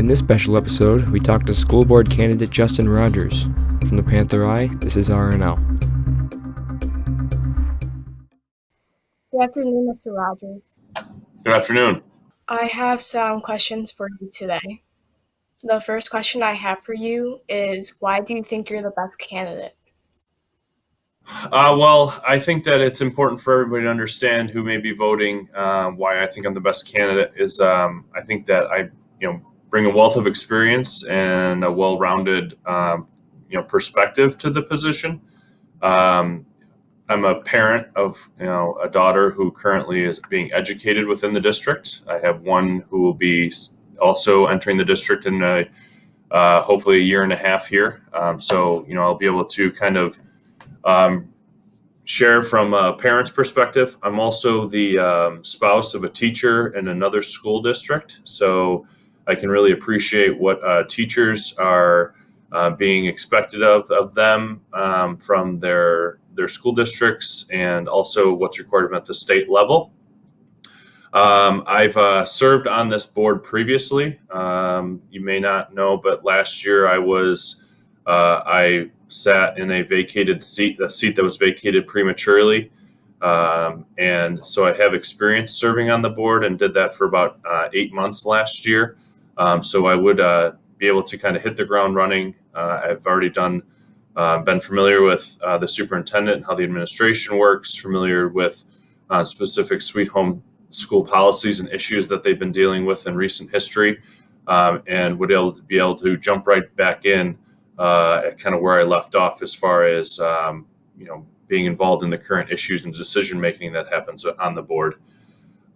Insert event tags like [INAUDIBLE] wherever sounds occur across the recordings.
In this special episode, we talked to school board candidate Justin Rogers. From the Panther Eye, this is RNL. Good afternoon, Mr. Rogers. Good afternoon. I have some questions for you today. The first question I have for you is why do you think you're the best candidate? Uh, well, I think that it's important for everybody to understand who may be voting. Uh, why I think I'm the best candidate is um, I think that I, you know, bring a wealth of experience and a well-rounded, um, you know, perspective to the position. Um, I'm a parent of, you know, a daughter who currently is being educated within the district. I have one who will be also entering the district in a, uh, hopefully a year and a half here. Um, so, you know, I'll be able to kind of um, share from a parent's perspective. I'm also the um, spouse of a teacher in another school district, so I can really appreciate what uh, teachers are uh, being expected of, of them um, from their their school districts and also what's required at the state level. Um, I've uh, served on this board previously. Um, you may not know, but last year I was uh, I sat in a vacated seat, a seat that was vacated prematurely. Um, and so I have experience serving on the board and did that for about uh, eight months last year. Um, so I would uh, be able to kind of hit the ground running. Uh, I've already done, uh, been familiar with uh, the superintendent and how the administration works, familiar with uh, specific sweet home school policies and issues that they've been dealing with in recent history, um, and would able to be able to jump right back in uh, kind of where I left off as far as um, you know being involved in the current issues and decision making that happens on the board.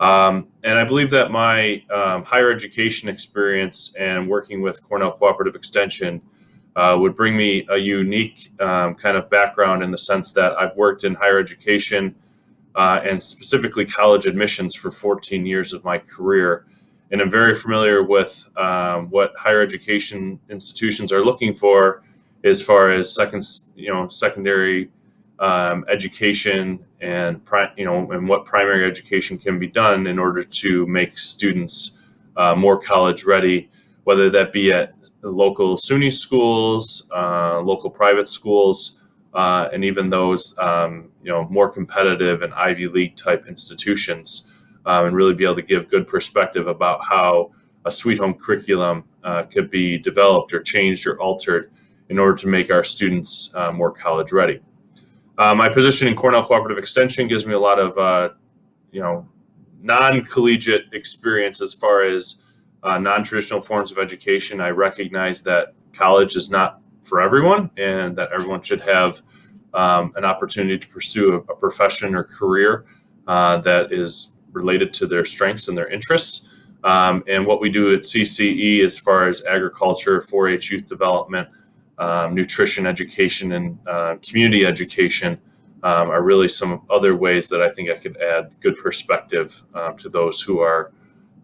Um, and I believe that my um, higher education experience and working with Cornell Cooperative Extension uh, would bring me a unique um, kind of background in the sense that I've worked in higher education uh, and specifically college admissions for 14 years of my career. And I'm very familiar with um, what higher education institutions are looking for as far as second, you know, secondary um, education and you know, and what primary education can be done in order to make students uh, more college ready, whether that be at local SUNY schools, uh, local private schools, uh, and even those um, you know more competitive and Ivy League type institutions um, and really be able to give good perspective about how a sweet home curriculum uh, could be developed or changed or altered in order to make our students uh, more college ready. Uh, my position in Cornell Cooperative Extension gives me a lot of, uh, you know, non-collegiate experience as far as uh, non-traditional forms of education. I recognize that college is not for everyone and that everyone should have um, an opportunity to pursue a, a profession or career uh, that is related to their strengths and their interests. Um, and what we do at CCE as far as agriculture, 4-H youth development, um, nutrition education, and uh, community education um, are really some other ways that I think I could add good perspective um, to those who are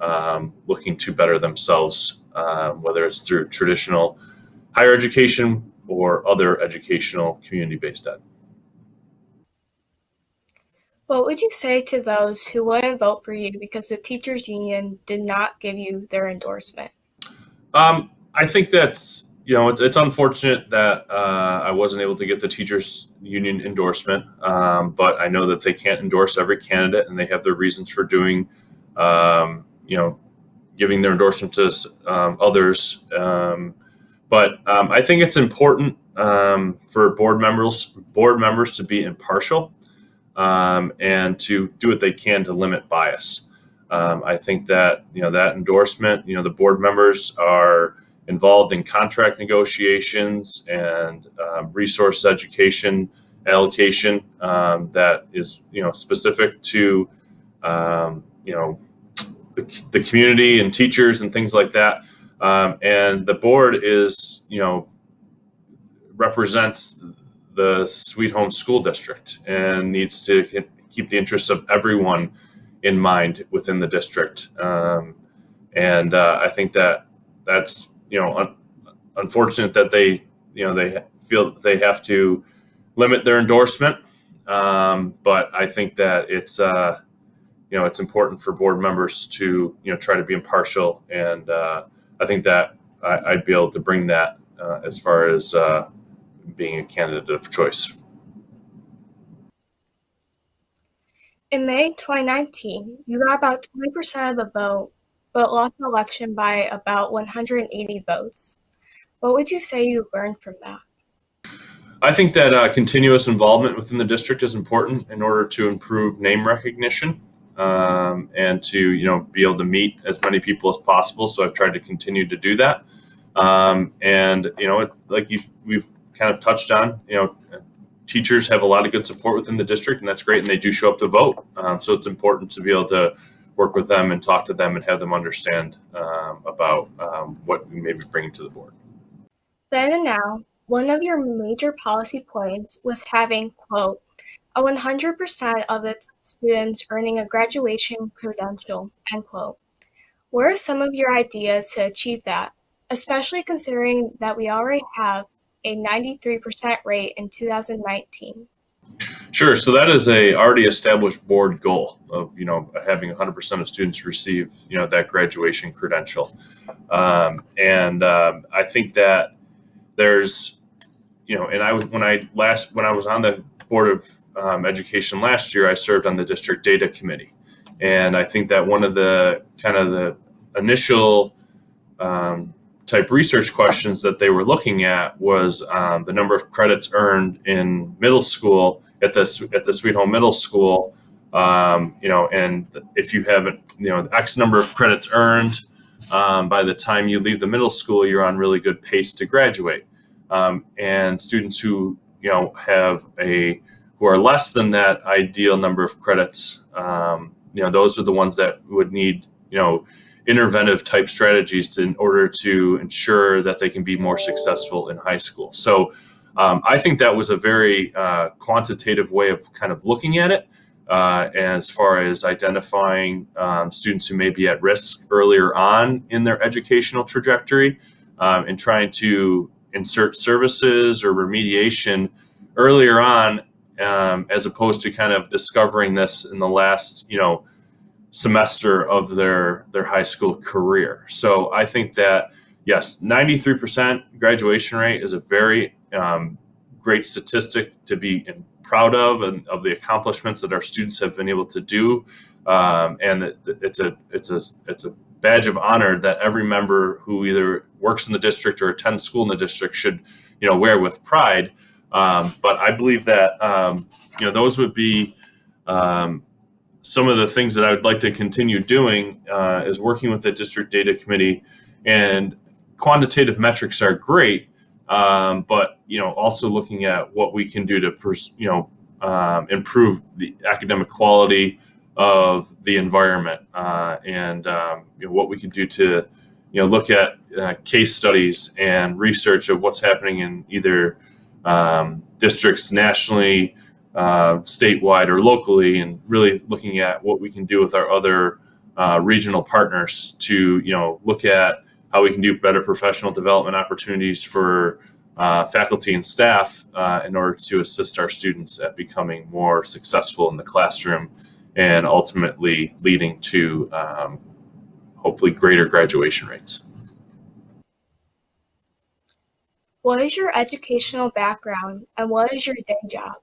um, looking to better themselves, um, whether it's through traditional higher education or other educational community-based ed. What would you say to those who wouldn't vote for you because the teachers union did not give you their endorsement? Um, I think that's you know it's, it's unfortunate that uh, I wasn't able to get the teachers union endorsement, um, but I know that they can't endorse every candidate and they have their reasons for doing um, you know giving their endorsement to um, others. Um, but um, I think it's important um, for board members board members to be impartial and to do what they can to limit bias. I think that you know that endorsement. You know, the board members are involved in contract negotiations and um, resource education allocation um, that is you know specific to um, you know the, the, community and teachers and things like that. Um, and the board is you know represents the Sweet Home School District and needs to keep the interests of everyone in mind within the district. Um, and uh, I think that that's you know un unfortunate that they you know they feel they have to limit their endorsement. Um, but I think that it's uh, you know it's important for board members to you know try to be impartial and uh, I think that I, would be able to bring that uh, as far as uh, being a candidate of choice. In May 2019, you got about 20% of the vote, but lost the election by about 180 votes. What would you say you learned from that? I think that uh, continuous involvement within the district is important in order to improve name recognition um, and to you know be able to meet as many people as possible. So I've tried to continue to do that. Um, and you know, it, like we've kind of touched on, you know, teachers have a lot of good support within the district, and that's great. And they do show up to vote. Um, so it's important to be able to work with them and talk to them and have them understand um, about um, what we may be bringing to the board. Then and now, one of your major policy points was having, quote, a 100% of its students earning a graduation credential, end quote. What are some of your ideas to achieve that, especially considering that we already have a 93% rate in 2019? Sure. So that is a already established board goal of you know having 100% of students receive you know that graduation credential, um, and um, I think that there's you know, and I was when I last when I was on the board of um, education last year, I served on the district data committee, and I think that one of the kind of the initial um, type research questions that they were looking at was um, the number of credits earned in middle school at the at the Sweet Home Middle School. Um, you know, and if you have you know X number of credits earned um, by the time you leave the middle school, you're on really good pace to graduate um, and students who you know have a who are less than that ideal number of credits um, you know those are the ones that would need you know interventive type strategies to, in order to ensure that they can be more successful in high school so um, i think that was a very uh, quantitative way of kind of looking at it uh, as far as identifying um, students who may be at risk earlier on in their educational trajectory um, and trying to insert services or remediation earlier on um, as opposed to kind of discovering this in the last you know semester of their their high school career. So i think that yes 93% graduation rate is a very um, great statistic to be proud of and of the accomplishments that our students have been able to do um, and it's a it's a it's a badge of honor that every member who either works in the district or attends school in the district should, you know, wear with pride. Um, but I believe that um, you know those would be um, some of the things that I would like to continue doing uh, is working with the district data committee. And quantitative metrics are great, um, but you know also looking at what we can do to you know um, improve the academic quality of the environment uh, and um, you know, what we can do to you know look at uh, case studies and research of what's happening in either um, districts nationally uh, statewide or locally and really looking at what we can do with our other uh, regional partners to you know look at how we can do better professional development opportunities for uh, faculty and staff uh, in order to assist our students at becoming more successful in the classroom and ultimately leading to um, hopefully greater graduation rates. What is your educational background and what is your day job?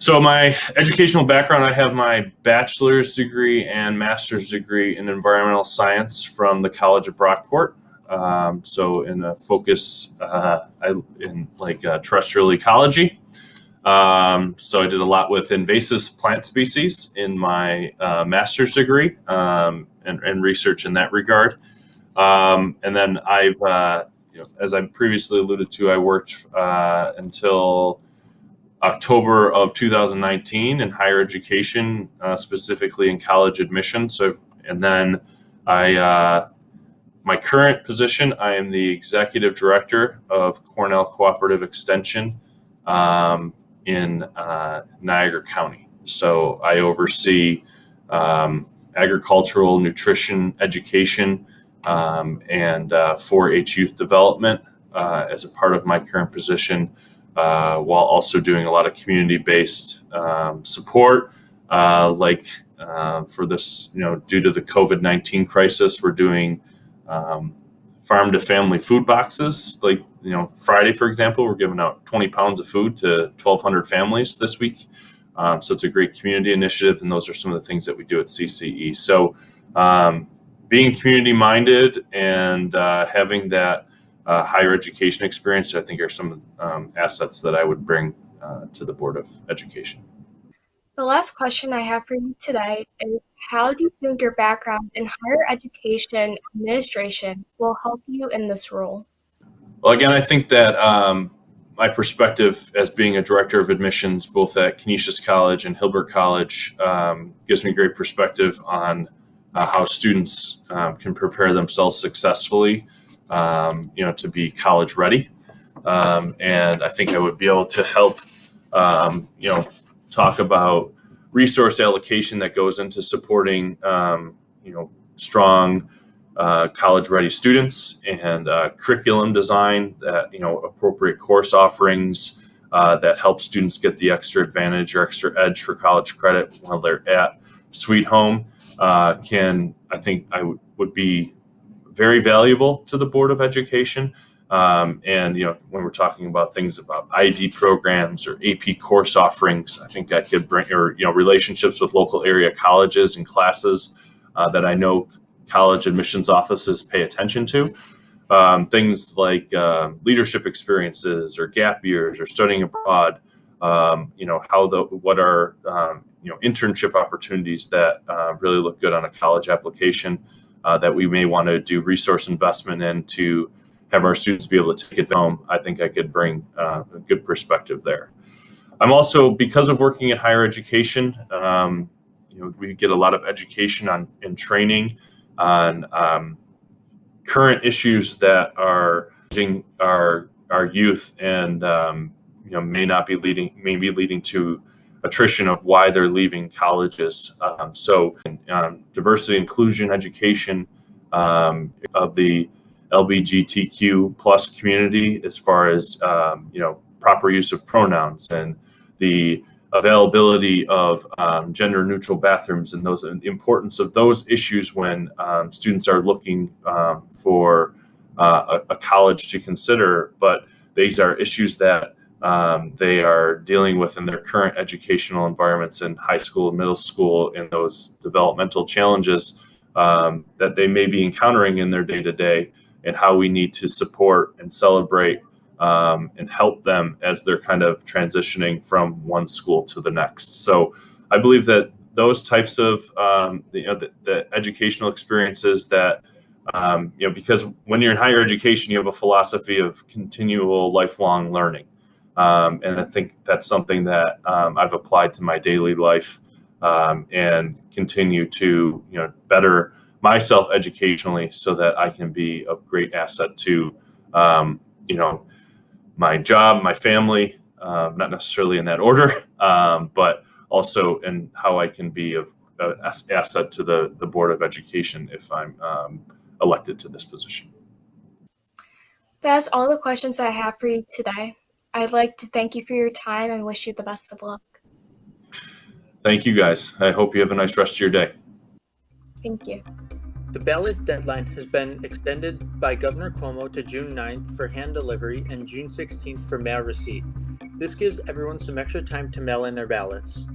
So my educational background, I have my bachelor's degree and master's degree in environmental science from the College of Brockport. Um, so in a focus uh, I, in like uh, terrestrial ecology. Um, so I did a lot with invasive plant species in my uh, master's degree um, and, and, research in that regard. Um, and then I've, uh, you know, as I previously alluded to, I worked uh, until October of 2019 in higher education, uh, specifically in college admission. So, and then I, uh, my current position, I am the executive director of Cornell Cooperative Extension. Um, in uh, Niagara County. So I oversee um, agricultural nutrition education um, and uh, 4-H youth development uh, as a part of my current position, uh, while also doing a lot of community-based um, support. Uh, like uh, for this, you know, due to the COVID-19 crisis, we're doing um, farm to family food boxes. Like, you know, Friday, for example, we're giving out 20 pounds of food to 1,200 families this week. Um, so it's a great community initiative, and those are some of the things that we do at CCE. So um, being community minded and uh, having that uh, higher education experience, I think, are some um, assets that I would bring uh, to the Board of Education. The last question I have for you today is How do you think your background in higher education administration will help you in this role? Well, again, I think that um, my perspective as being a director of admissions, both at Canisius College and Hilbert College, um, gives me great perspective on uh, how students um, can prepare themselves successfully, um, you know, to be college ready. Um, and I think I would be able to help, um, you know, talk about resource allocation that goes into supporting, um, you know, strong uh, college-ready students and uh, curriculum design that, you know, appropriate course offerings uh, that help students get the extra advantage or extra edge for college credit while they're at Sweet Home uh, can, I think, I would be very valuable to the Board of Education. Um, and you know, when we're talking about things about IB programs or AP course offerings, I think that could bring, or you know, relationships with local area colleges and classes uh, that I know college admissions offices pay attention to. Um, things like uh, leadership experiences or gap years or studying abroad. Um, you know, how the what are um, you know internship opportunities that uh, really look good on a college application uh, that we may want to do resource investment in to have our students be able to take it home, I think I could bring uh, a good perspective there. I'm also, because of working in higher education, um, you know, we get a lot of education on and training on um, current issues that are our our youth and um, you know may not be leading may be leading to attrition of why they're leaving colleges. Um, so um, diversity inclusion education um, of the LBGTQ plus community as far as um, you know proper use of pronouns and the availability of um, gender neutral bathrooms and those and the importance of those issues when um, students are looking for uh, a, a, college to consider but these are issues that um, they are dealing with in their current educational environments in high school and middle school and those developmental challenges um, that they may be encountering in their day to day and how we need to support and celebrate um, and help them as they're kind of transitioning from one school to the next. So I believe that those types of um, you know the, the, educational experiences that um, you know because when you're in higher education you have a philosophy of continual lifelong learning um, and I think that's something that um, I've applied to my daily life um, and continue to you know better myself educationally so that I can be of great asset to, um, you know, my job, my family, um, not necessarily in that order, [LAUGHS] um, but also in how I can be of uh, asset to the, the Board of Education if I'm elected to this position. That's all the questions I have for you today. I'd like to thank you for your time and wish you the best of luck. Thank you guys. I hope you have a nice rest of your day. Thank you. The ballot deadline has been extended by Governor Cuomo to June 9th for hand delivery and June 16th for mail receipt. This gives everyone some extra time to mail in their ballots.